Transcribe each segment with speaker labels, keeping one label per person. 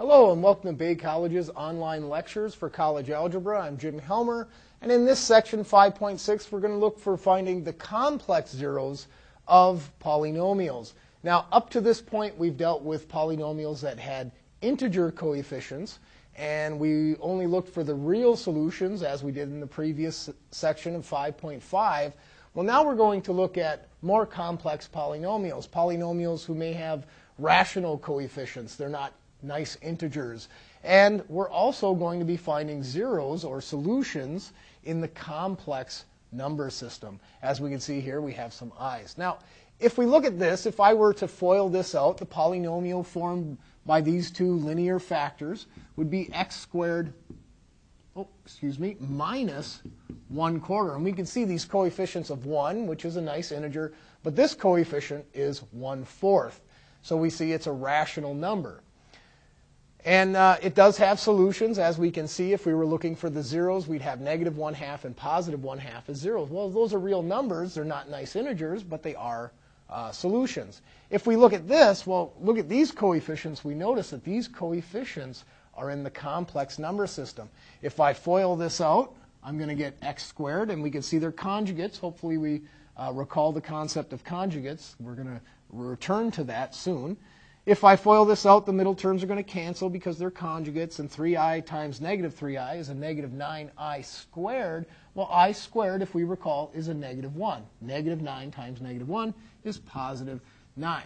Speaker 1: Hello and welcome to Bay College's online lectures for college algebra. I'm Jim Helmer and in this section 5.6 we're going to look for finding the complex zeros of polynomials. Now up to this point we've dealt with polynomials that had integer coefficients and we only looked for the real solutions as we did in the previous section of 5.5. Well now we're going to look at more complex polynomials, polynomials who may have rational coefficients. They're not nice integers. And we're also going to be finding zeros or solutions in the complex number system. As we can see here, we have some i's. Now, if we look at this, if I were to FOIL this out, the polynomial formed by these two linear factors would be x squared, oh, excuse me, minus 1 quarter. And we can see these coefficients of 1, which is a nice integer, but this coefficient is 1 fourth. So we see it's a rational number. And uh, it does have solutions, as we can see. If we were looking for the zeros, we'd have negative 1 half and positive 1 half as zeros. Well, those are real numbers. They're not nice integers, but they are uh, solutions. If we look at this, well, look at these coefficients. We notice that these coefficients are in the complex number system. If I FOIL this out, I'm going to get x squared, and we can see their conjugates. Hopefully we uh, recall the concept of conjugates. We're going to return to that soon. If I FOIL this out, the middle terms are going to cancel because they're conjugates, and 3i times negative 3i is a negative 9i squared. Well, i squared, if we recall, is a negative 1. Negative 9 times negative 1 is positive 9.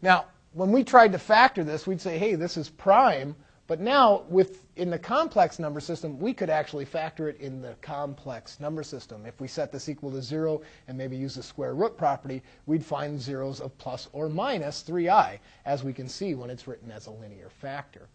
Speaker 1: Now, when we tried to factor this, we'd say, hey, this is prime but now, with, in the complex number system, we could actually factor it in the complex number system. If we set this equal to 0 and maybe use the square root property, we'd find zeros of plus or minus 3i, as we can see when it's written as a linear factor.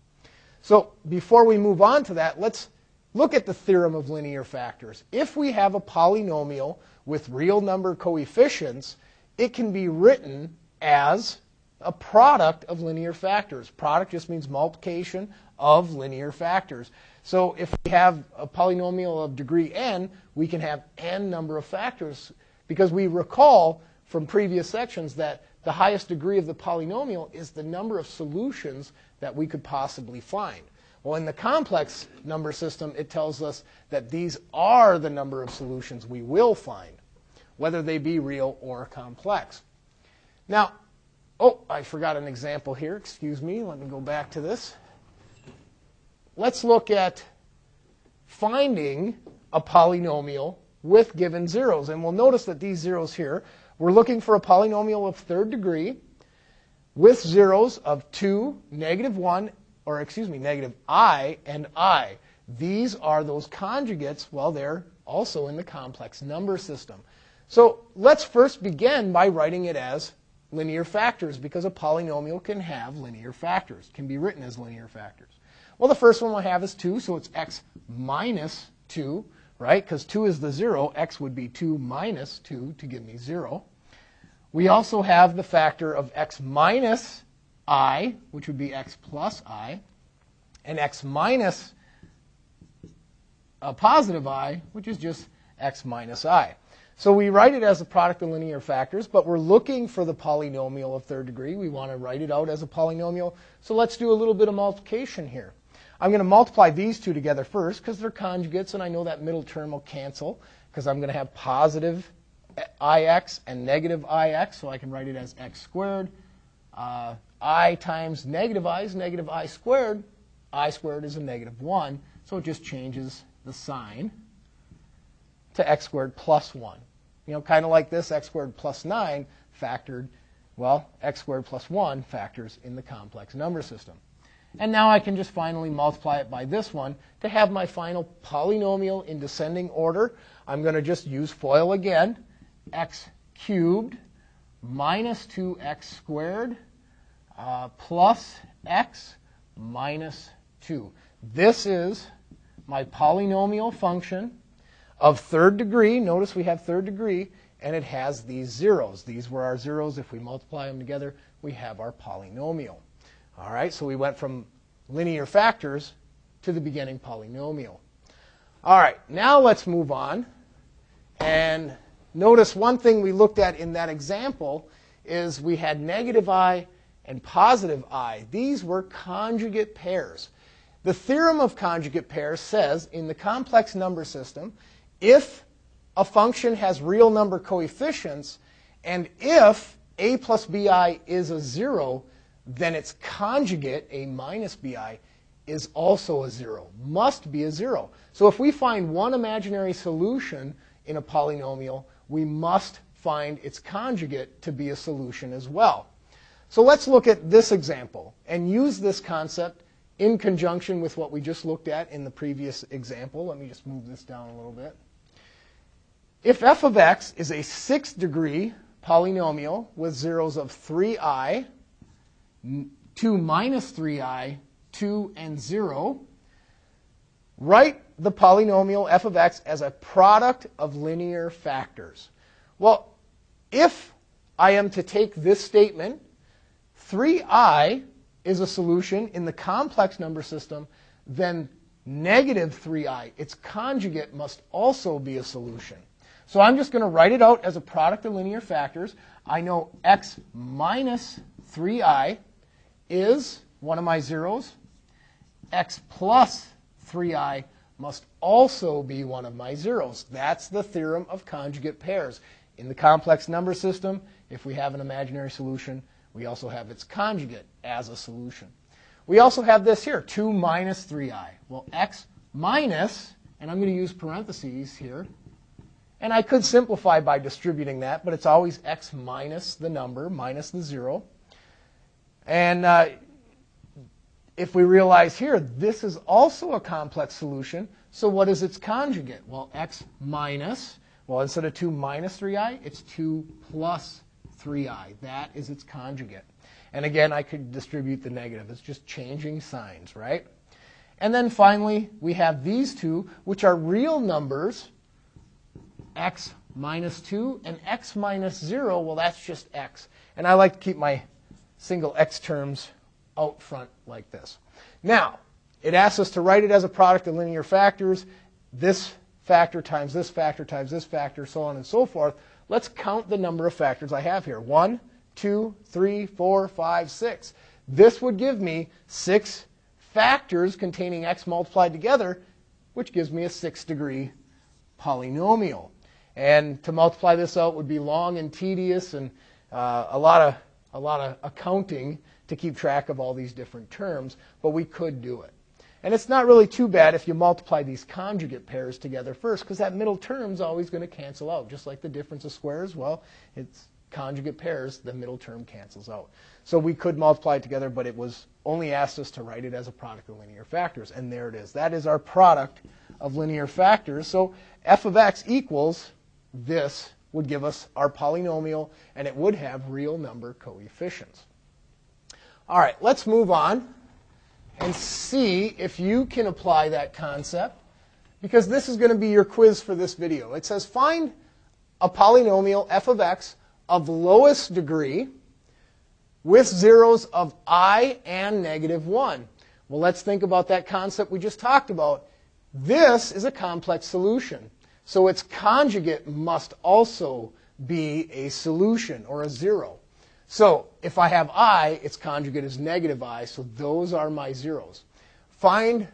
Speaker 1: So before we move on to that, let's look at the theorem of linear factors. If we have a polynomial with real number coefficients, it can be written as a product of linear factors. Product just means multiplication of linear factors. So if we have a polynomial of degree n, we can have n number of factors because we recall from previous sections that the highest degree of the polynomial is the number of solutions that we could possibly find. Well, in the complex number system, it tells us that these are the number of solutions we will find, whether they be real or complex. Now, oh, I forgot an example here. Excuse me. Let me go back to this let's look at finding a polynomial with given zeros. And we'll notice that these zeros here, we're looking for a polynomial of third degree with zeros of 2, negative 1, or excuse me, negative i and i. These are those conjugates, well, they're also in the complex number system. So let's first begin by writing it as linear factors because a polynomial can have linear factors, can be written as linear factors. Well, the first one we'll have is 2, so it's x minus 2, right? Because 2 is the 0. x would be 2 minus 2 to give me 0. We also have the factor of x minus i, which would be x plus i, and x minus a positive i, which is just x minus i. So we write it as a product of linear factors, but we're looking for the polynomial of third degree. We want to write it out as a polynomial. So let's do a little bit of multiplication here. I'm going to multiply these two together first because they're conjugates, and I know that middle term will cancel because I'm going to have positive ix and negative ix, so I can write it as x squared. Uh, i times negative i is negative i squared. i squared is a negative 1, so it just changes the sign to x squared plus 1. You know, kind of like this, x squared plus 9 factored, well, x squared plus 1 factors in the complex number system. And now I can just finally multiply it by this one to have my final polynomial in descending order. I'm going to just use FOIL again. x cubed minus 2x squared uh, plus x minus 2. This is my polynomial function of third degree. Notice we have third degree, and it has these zeros. These were our zeros. If we multiply them together, we have our polynomial. All right, so we went from linear factors to the beginning polynomial. All right, now let's move on. And notice one thing we looked at in that example is we had negative i and positive i. These were conjugate pairs. The theorem of conjugate pairs says in the complex number system, if a function has real number coefficients, and if a plus bi is a zero, then its conjugate, a minus bi, is also a zero, must be a zero. So if we find one imaginary solution in a polynomial, we must find its conjugate to be a solution as well. So let's look at this example and use this concept in conjunction with what we just looked at in the previous example. Let me just move this down a little bit. If f of x is a sixth degree polynomial with zeros of 3i, 2 minus 3i, 2, and 0, write the polynomial f of x as a product of linear factors. Well, if I am to take this statement, 3i is a solution in the complex number system, then negative 3i, its conjugate, must also be a solution. So I'm just going to write it out as a product of linear factors. I know x minus 3i is one of my zeros. x plus 3i must also be one of my zeros. That's the theorem of conjugate pairs. In the complex number system, if we have an imaginary solution, we also have its conjugate as a solution. We also have this here, 2 minus 3i. Well, x minus, and I'm going to use parentheses here, and I could simplify by distributing that, but it's always x minus the number, minus the 0. And uh, if we realize here, this is also a complex solution, so what is its conjugate? Well, x minus, well, instead of 2 minus 3i, it's 2 plus 3i. That is its conjugate. And again, I could distribute the negative. It's just changing signs, right? And then finally, we have these two, which are real numbers, x minus 2 and x minus 0. Well, that's just x. And I like to keep my single x terms out front like this. Now, it asks us to write it as a product of linear factors. This factor times this factor times this factor, so on and so forth. Let's count the number of factors I have here. One, two, three, four, five, six. This would give me six factors containing x multiplied together, which gives me a six degree polynomial. And to multiply this out would be long and tedious and uh, a, lot of, a lot of accounting to keep track of all these different terms, but we could do it. And it's not really too bad if you multiply these conjugate pairs together first, because that middle term is always going to cancel out. Just like the difference of squares, well, it's conjugate pairs, the middle term cancels out. So we could multiply it together, but it was only asked us to write it as a product of linear factors. And there it is. That is our product of linear factors. So f of x equals this would give us our polynomial, and it would have real number coefficients. All right, let's move on and see if you can apply that concept because this is going to be your quiz for this video. It says find a polynomial f of x of lowest degree with zeros of i and negative 1. Well, let's think about that concept we just talked about. This is a complex solution. So its conjugate must also be a solution or a zero. So if I have i, its conjugate is negative i, so those are my zeros. Find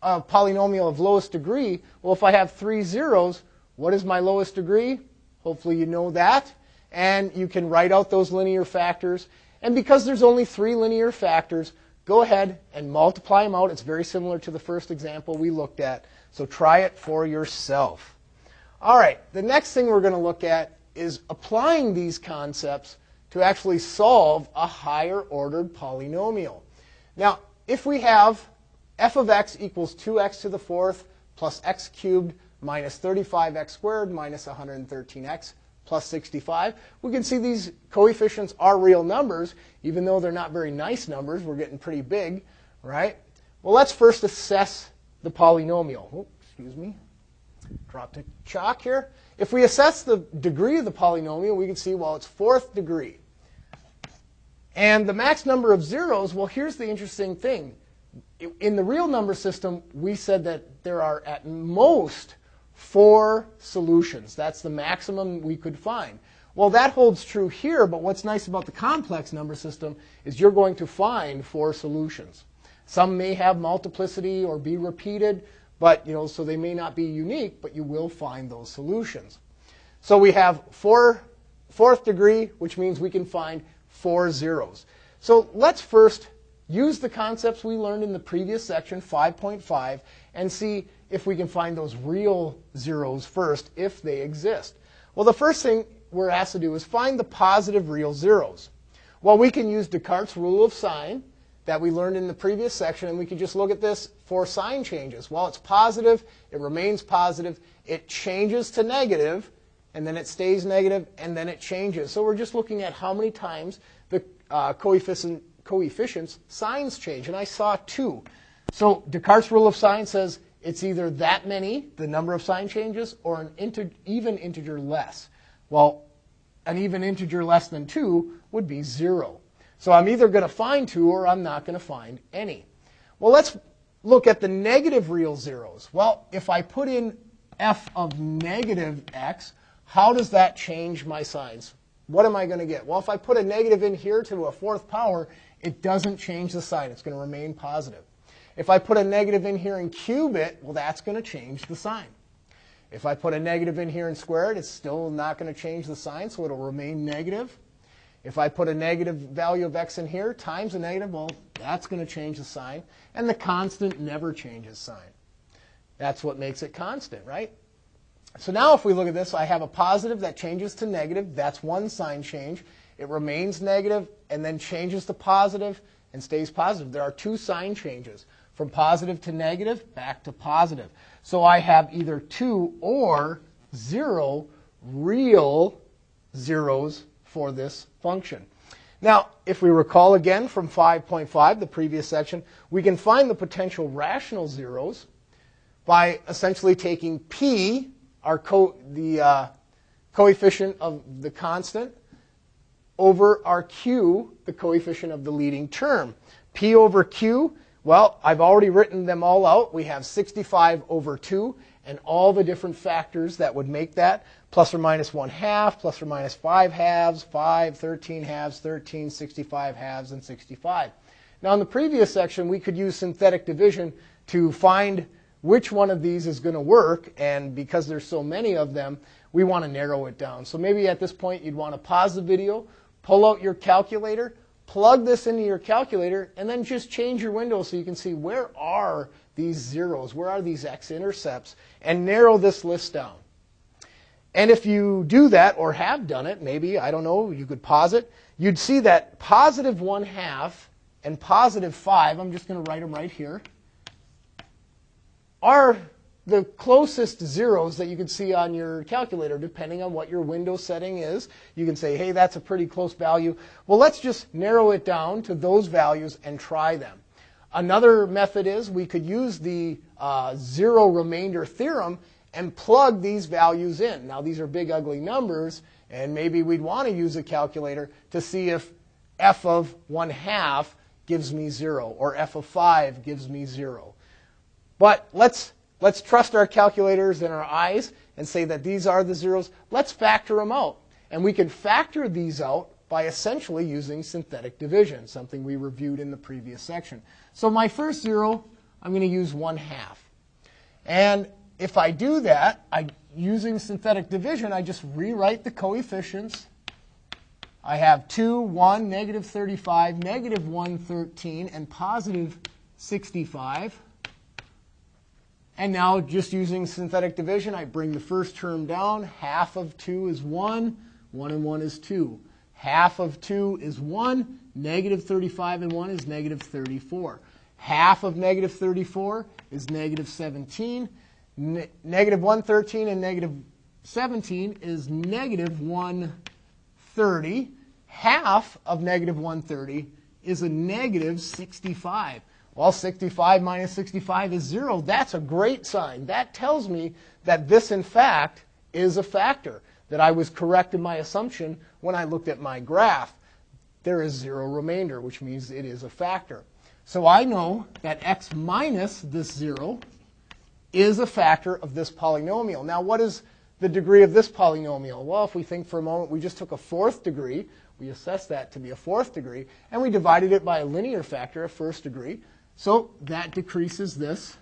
Speaker 1: a polynomial of lowest degree. Well, if I have three zeros, what is my lowest degree? Hopefully you know that. And you can write out those linear factors. And because there's only three linear factors, go ahead and multiply them out. It's very similar to the first example we looked at. So try it for yourself. All right, the next thing we're going to look at is applying these concepts to actually solve a higher ordered polynomial. Now, if we have f of x equals 2x to the fourth plus x cubed minus 35x squared minus 113x plus 65, we can see these coefficients are real numbers, even though they're not very nice numbers. We're getting pretty big, right? Well, let's first assess the polynomial. Oh, excuse me. Drop the chalk here. If we assess the degree of the polynomial, we can see, well, it's fourth degree. And the max number of zeros, well, here's the interesting thing. In the real number system, we said that there are at most four solutions. That's the maximum we could find. Well, that holds true here, but what's nice about the complex number system is you're going to find four solutions. Some may have multiplicity or be repeated, but you know, so they may not be unique, but you will find those solutions. So we have four fourth degree, which means we can find four zeros. So let's first use the concepts we learned in the previous section, 5.5, and see if we can find those real zeros first, if they exist. Well, the first thing we're asked to do is find the positive real zeros. Well, we can use Descartes' rule of sign that we learned in the previous section, and we can just look at this for sign changes. Well, it's positive, it remains positive, it changes to negative, and then it stays negative, and then it changes. So we're just looking at how many times the uh, coefficient, coefficients signs change, and I saw two. So Descartes' rule of sign says it's either that many, the number of sign changes, or an even integer less. Well, an even integer less than 2 would be 0. So I'm either going to find 2 or I'm not going to find any. Well, let's look at the negative real zeros. Well, if I put in f of negative x, how does that change my signs? What am I going to get? Well, if I put a negative in here to a fourth power, it doesn't change the sign. It's going to remain positive. If I put a negative in here and cube it, well, that's going to change the sign. If I put a negative in here and square it, it's still not going to change the sign, so it'll remain negative. If I put a negative value of x in here times a negative, well, that's going to change the sign. And the constant never changes sign. That's what makes it constant, right? So now if we look at this, I have a positive that changes to negative. That's one sign change. It remains negative and then changes to positive and stays positive. There are two sign changes from positive to negative, back to positive. So I have either two or zero real zeros for this function. Now, if we recall again from 5.5, the previous section, we can find the potential rational zeros by essentially taking p, our co- the uh, coefficient of the constant, over our q, the coefficient of the leading term. p over q well, I've already written them all out. We have 65 over 2 and all the different factors that would make that plus or minus 1 half, plus or minus 5 halves, 5, 13 halves, 13, 65 halves, and 65. Now, in the previous section, we could use synthetic division to find which one of these is going to work, and because there's so many of them, we want to narrow it down. So maybe at this point, you'd want to pause the video, pull out your calculator, plug this into your calculator, and then just change your window so you can see where are these zeros, where are these x-intercepts, and narrow this list down. And if you do that, or have done it, maybe, I don't know, you could pause it, you'd see that positive 1 half and positive 5, I'm just going to write them right here, are the closest zeros that you can see on your calculator, depending on what your window setting is. You can say, hey, that's a pretty close value. Well, let's just narrow it down to those values and try them. Another method is we could use the uh, zero remainder theorem and plug these values in. Now, these are big, ugly numbers, and maybe we'd want to use a calculator to see if f of 1 half gives me 0 or f of 5 gives me 0. But let's Let's trust our calculators and our eyes and say that these are the zeros. Let's factor them out. And we can factor these out by essentially using synthetic division, something we reviewed in the previous section. So my first zero, I'm going to use 1 half. And if I do that, I, using synthetic division, I just rewrite the coefficients. I have 2, 1, negative 35, negative 113, and positive 65. And now just using synthetic division, I bring the first term down. Half of 2 is 1. 1 and 1 is 2. Half of 2 is 1. Negative 35 and 1 is negative 34. Half of negative 34 is negative 17. Ne- negative 113 and negative 17 is negative 130. Half of negative 130 is a negative 65. Well, 65 minus 65 is 0. That's a great sign. That tells me that this, in fact, is a factor, that I was correct in my assumption when I looked at my graph. There is zero remainder, which means it is a factor. So I know that x minus this 0 is a factor of this polynomial. Now, what is the degree of this polynomial? Well, if we think for a moment, we just took a fourth degree, we assessed that to be a fourth degree, and we divided it by a linear factor, a first degree. So that decreases this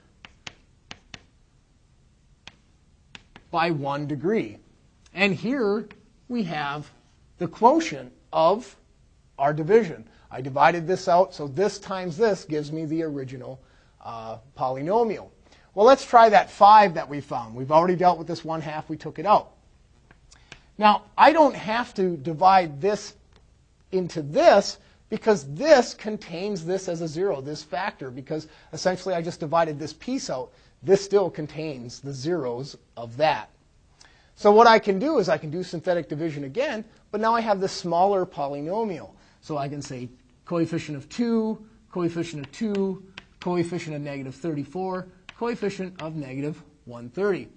Speaker 1: by one degree. And here we have the quotient of our division. I divided this out, so this times this gives me the original uh, polynomial. Well, let's try that 5 that we found. We've already dealt with this 1 half. We took it out. Now, I don't have to divide this into this because this contains this as a 0, this factor, because essentially I just divided this piece out. This still contains the zeros of that. So what I can do is I can do synthetic division again, but now I have this smaller polynomial. So I can say coefficient of 2, coefficient of 2, coefficient of negative 34, coefficient of negative 130.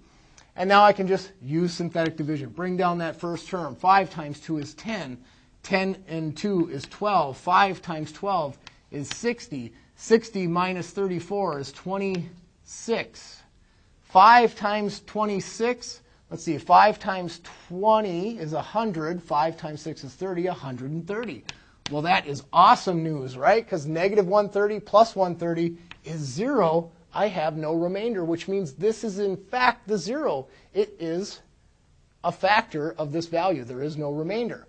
Speaker 1: And now I can just use synthetic division. Bring down that first term. 5 times 2 is 10. 10 and 2 is 12. 5 times 12 is 60. 60 minus 34 is 26. 5 times 26, let's see, 5 times 20 is 100. 5 times 6 is 30, 130. Well, that is awesome news, right? Because negative 130 plus 130 is 0. I have no remainder, which means this is in fact the 0. It is a factor of this value. There is no remainder.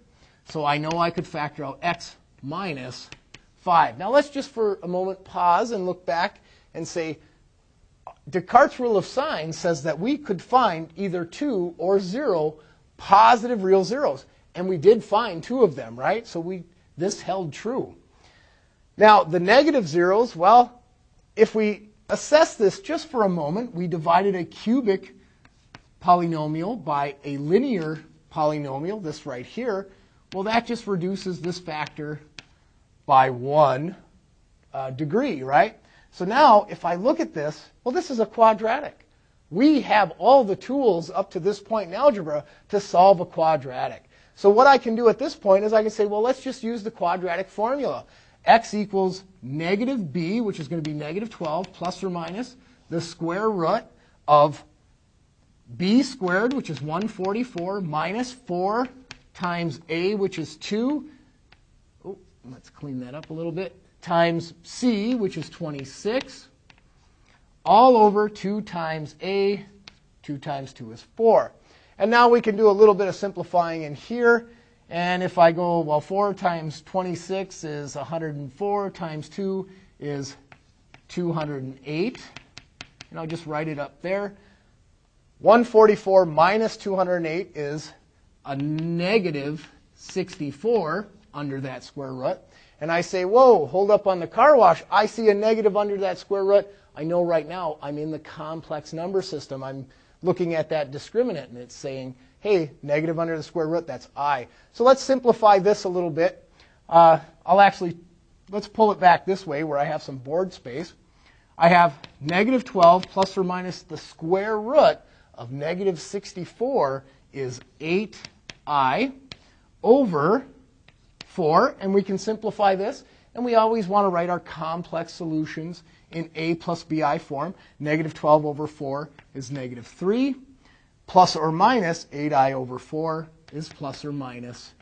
Speaker 1: So I know I could factor out x minus 5. Now let's just for a moment pause and look back and say, Descartes' rule of signs says that we could find either 2 or 0 positive real zeros. And we did find two of them, right? So we, this held true. Now, the negative zeros, well, if we assess this just for a moment, we divided a cubic polynomial by a linear polynomial, this right here, well, that just reduces this factor by one uh, degree, right? So now, if I look at this, well, this is a quadratic. We have all the tools up to this point in algebra to solve a quadratic. So what I can do at this point is I can say, well, let's just use the quadratic formula. x equals negative b, which is going to be negative 12, plus or minus the square root of b squared, which is 144, minus 4 times a, which is 2. Oh, let's clean that up a little bit. Times c, which is 26. All over 2 times a. 2 times 2 is 4. And now we can do a little bit of simplifying in here. And if I go, well, 4 times 26 is 104 times 2 is 208. And I'll just write it up there. 144 minus 208 is a negative 64 under that square root, and I say, whoa, hold up on the car wash, I see a negative under that square root, I know right now I'm in the complex number system. I'm looking at that discriminant, and it's saying, hey, negative under the square root, that's i. So let's simplify this a little bit. Uh, I'll actually, let's pull it back this way where I have some board space. I have negative 12 plus or minus the square root of negative 64 is 8 i over 4, and we can simplify this. And we always want to write our complex solutions in a plus bi form. Negative 12 over 4 is negative 3. Plus or minus 8i over 4 is plus or minus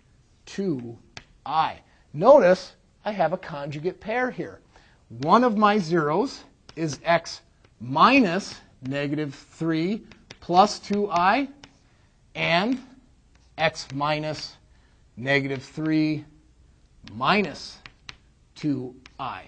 Speaker 1: 2i. Notice I have a conjugate pair here. One of my zeros is x minus negative 3 plus 2i, and x minus negative 3 minus 2i.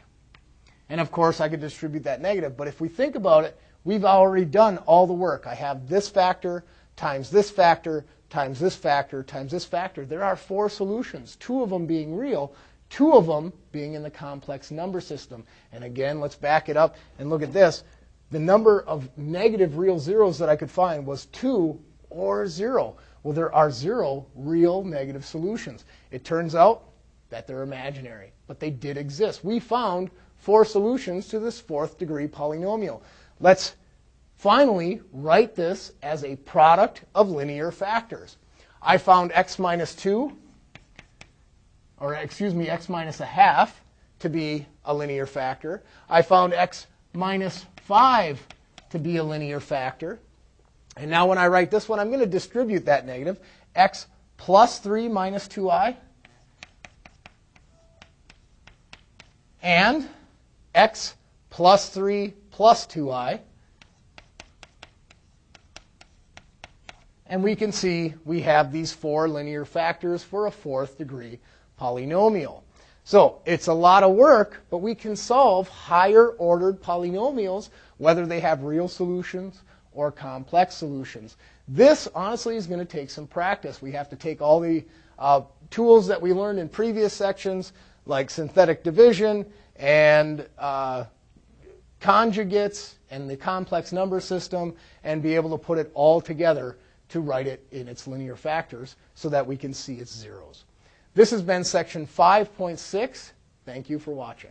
Speaker 1: And of course, I could distribute that negative, but if we think about it, we've already done all the work. I have this factor times this factor times this factor times this factor. There are four solutions, two of them being real, two of them being in the complex number system. And again, let's back it up and look at this. The number of negative real zeros that I could find was 2 or 0. Well, there are zero real negative solutions. It turns out that they're imaginary, but they did exist. We found four solutions to this fourth degree polynomial. Let's finally write this as a product of linear factors. I found x minus 2, or excuse me, x minus a half to be a linear factor. I found x minus 5 to be a linear factor. And now when I write this one, I'm going to distribute that negative. x plus 3 minus 2i and x plus 3 plus 2i. And we can see we have these four linear factors for a fourth degree polynomial. So it's a lot of work, but we can solve higher ordered polynomials, whether they have real solutions or complex solutions. This, honestly, is going to take some practice. We have to take all the uh, tools that we learned in previous sections, like synthetic division and uh, conjugates and the complex number system, and be able to put it all together to write it in its linear factors so that we can see its zeros. This has been section 5.6. Thank you for watching.